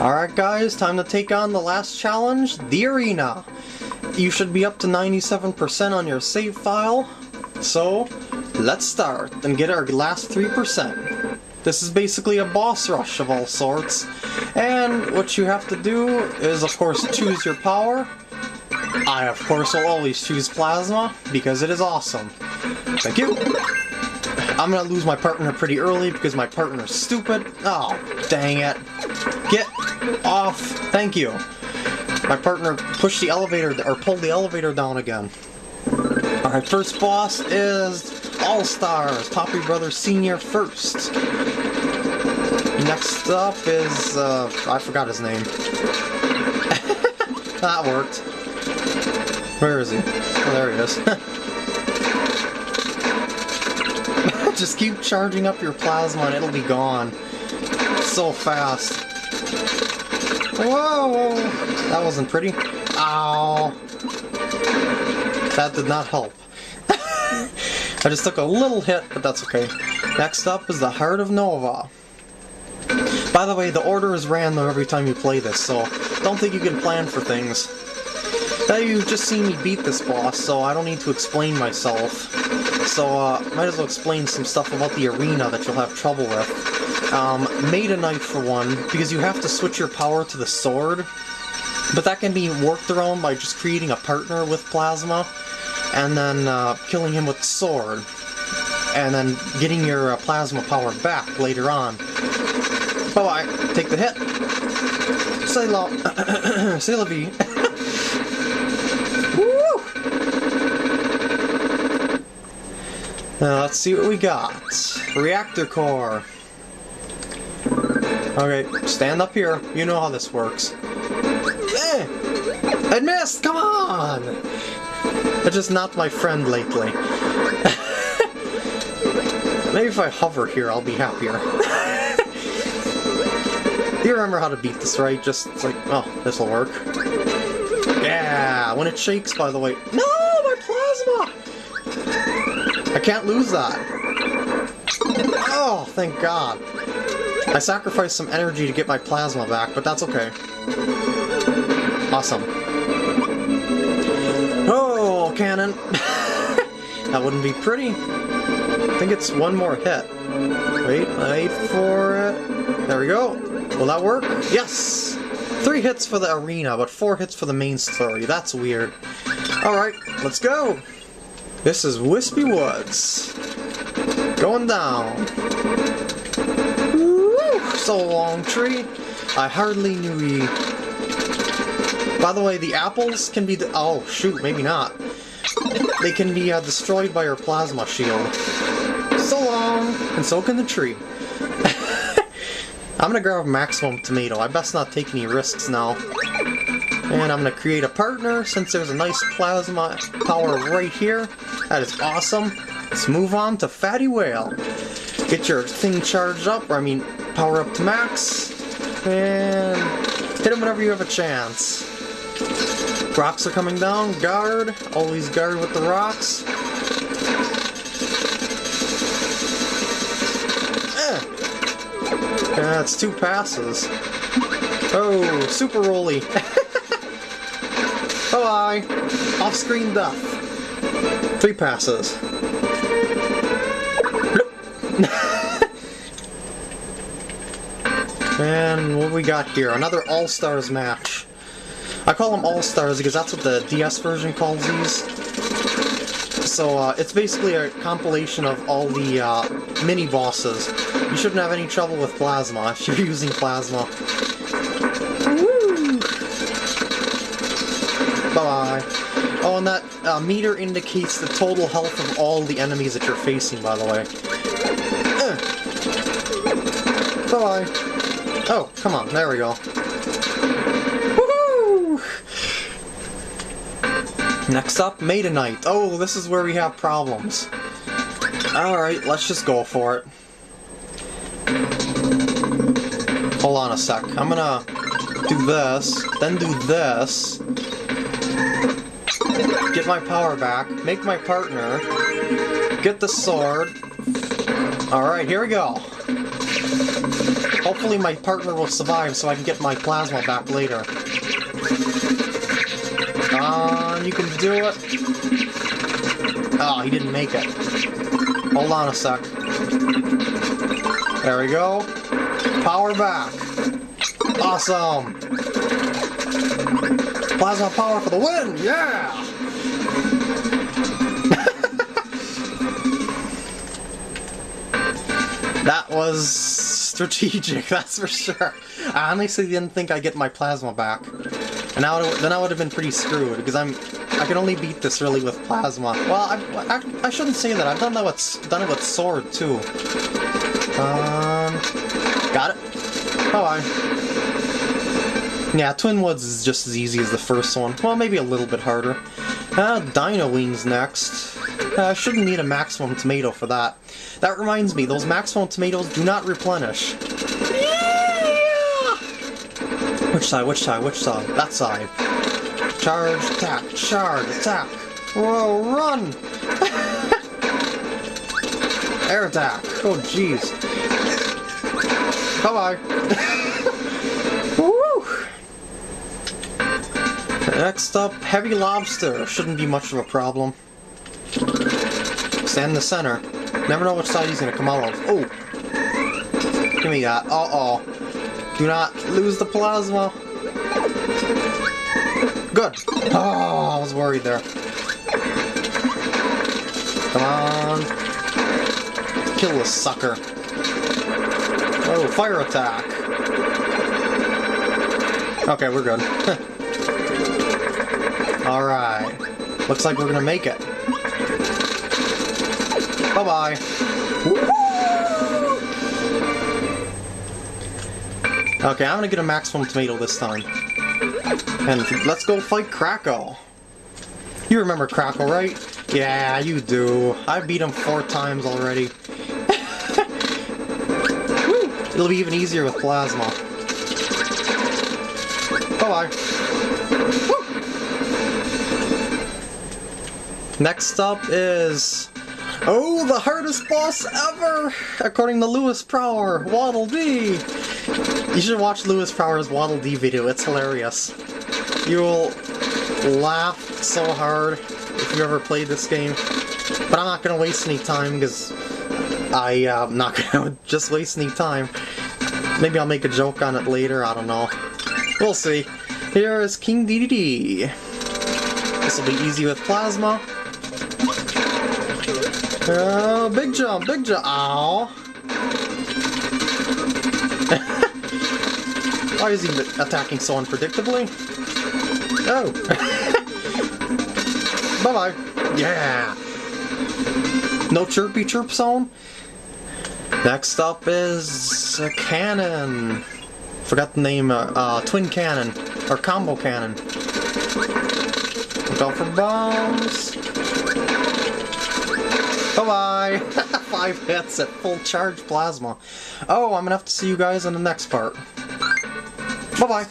Alright guys, time to take on the last challenge, the arena. You should be up to 97% on your save file, so let's start and get our last 3%. This is basically a boss rush of all sorts, and what you have to do is of course choose your power. I of course will always choose Plasma, because it is awesome. Thank you! I'm gonna lose my partner pretty early because my partner's stupid. Oh, dang it. Get off. Thank you. My partner pushed the elevator, or pulled the elevator down again. Alright, first boss is All-Stars, Poppy Brothers Senior first. Next up is, uh, I forgot his name. that worked. Where is he? Oh, there he is. Just keep charging up your plasma and it'll be gone. So fast. Whoa. That wasn't pretty. Ow. That did not help. I just took a little hit, but that's okay. Next up is the Heart of Nova. By the way, the order is random every time you play this, so don't think you can plan for things. Now you've just seen me beat this boss, so I don't need to explain myself. So, uh, might as well explain some stuff about the arena that you'll have trouble with. Um, a Knight for one, because you have to switch your power to the sword, but that can be worked around by just creating a partner with Plasma, and then uh, killing him with the sword, and then getting your uh, Plasma power back later on. Bye-bye. Take the hit. Say la... Say la vie. Now let's see what we got. Reactor core. Okay, stand up here. You know how this works. Eh! I missed! Come on! I just not my friend lately. Maybe if I hover here, I'll be happier. you remember how to beat this, right? Just like, oh, this'll work. Yeah, when it shakes, by the way. No, my plasma! I can't lose that. Oh, thank God. I sacrificed some energy to get my plasma back, but that's okay. Awesome. Oh, cannon. that wouldn't be pretty. I think it's one more hit. Wait, wait for it. There we go. Will that work? Yes! Three hits for the arena, but four hits for the main story. That's weird. Alright, let's go! This is Wispy Woods. Going down. So long tree. I hardly knew ye. By the way, the apples can be... The- oh, shoot, maybe not. They can be uh, destroyed by your plasma shield. So long! And so can the tree. I'm gonna grab a maximum tomato. I best not take any risks now. And I'm to create a partner since there's a nice plasma power right here. That is awesome. Let's move on to Fatty Whale. Get your thing charged up, or I mean, power up to max. And hit him whenever you have a chance. Rocks are coming down. Guard. Always guard with the rocks. Eh. That's two passes. Oh, super rolly. Bye-bye! Off-screen death. Three passes. and what we got here? Another All-Stars match. I call them All-Stars because that's what the DS version calls these. So uh, it's basically a compilation of all the uh, mini-bosses. You shouldn't have any trouble with Plasma if you're using Plasma. Bye-bye. Oh, and that uh, meter indicates the total health of all the enemies that you're facing, by the way. Uh. Bye-bye. Oh, come on, there we go. Woohoo! Next up, Knight. Oh, this is where we have problems. Alright, let's just go for it. Hold on a sec. I'm gonna do this, then do this, get my power back, make my partner, get the sword. Alright, here we go. Hopefully my partner will survive so I can get my plasma back later. On, you can do it. Oh, he didn't make it. Hold on a sec. There we go. Power back. Awesome. Plasma power for the win! Yeah! that was strategic, that's for sure. I honestly didn't think I'd get my plasma back. And now then I would have been pretty screwed, because I'm I can only beat this really with plasma. Well, I, I, I shouldn't say that. I've done that with done it with sword too. Um, got it. Oh, I. Yeah, Twin Woods is just as easy as the first one. Well, maybe a little bit harder. Uh, Dino Wings next. I shouldn't need a maximum tomato for that. That reminds me, those maximum tomatoes do not replenish. Yeah! Which side, which side, which side? That side. Charge, attack, charge, attack. Whoa, run! Air attack. Oh, jeez. Bye-bye. Woo! Next up, Heavy Lobster. Shouldn't be much of a problem. In the center. Never know which side he's gonna come out of. Oh! Give me that. Uh-oh. Do not lose the plasma. Good. Oh, I was worried there. Come on. Kill this sucker. Oh, fire attack. Okay, we're good. Alright. Looks like we're gonna make it. Bye-bye. Okay, I'm gonna get a maximum tomato this time. And let's go fight Kracko. You remember Kracko, right? Yeah, you do. I beat him four times already. It'll be even easier with Plasma. Bye-bye. Next up is... Oh, the hardest boss ever! According to Lewis Prower, Waddle Dee! You should watch Lewis Prower's Waddle Dee video, it's hilarious. You'll laugh so hard if you ever played this game. But I'm not gonna waste any time because I'm uh, not gonna just waste any time. Maybe I'll make a joke on it later, I don't know. We'll see. Here is King Dedede. This will be easy with Plasma. Oh, big jump, big jump. Ow. Why is he attacking so unpredictably? Oh. Bye-bye. Yeah. No chirpy chirp zone? Next up is a cannon. Forgot the name, uh, uh, twin cannon, or combo cannon. Look out for bombs. Bye-bye! Five hits at full charge plasma. Oh, I'm gonna have to see you guys in the next part. Bye-bye!